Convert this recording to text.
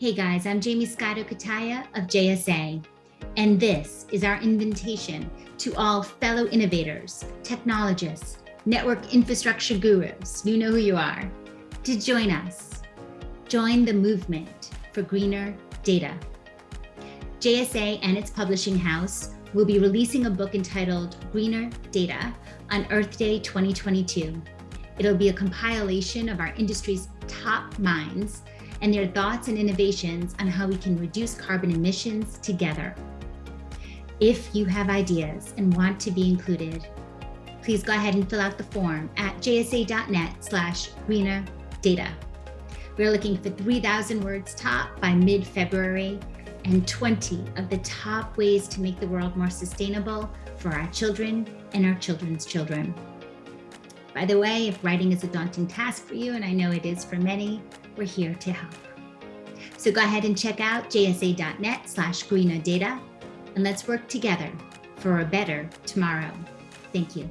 Hey guys, I'm Jaymie Scotto Cutaia of JSA, and this is our invitation to all fellow innovators, technologists, network infrastructure gurus, you know who you are, to join us. Join the movement for greener data. JSA and its publishing house will be releasing a book entitled Greener Data on Earth Day 2022. It'll be a compilation of our industry's top minds and their thoughts and innovations on how we can reduce carbon emissions together. If you have ideas and want to be included, please go ahead and fill out the form at jsa.net slash data. We're looking for 3,000 words top by mid-February and 20 of the top ways to make the world more sustainable for our children and our children's children. By the way, if writing is a daunting task for you, and I know it is for many, we're here to help. So go ahead and check out jsa.net slash data and let's work together for a better tomorrow. Thank you.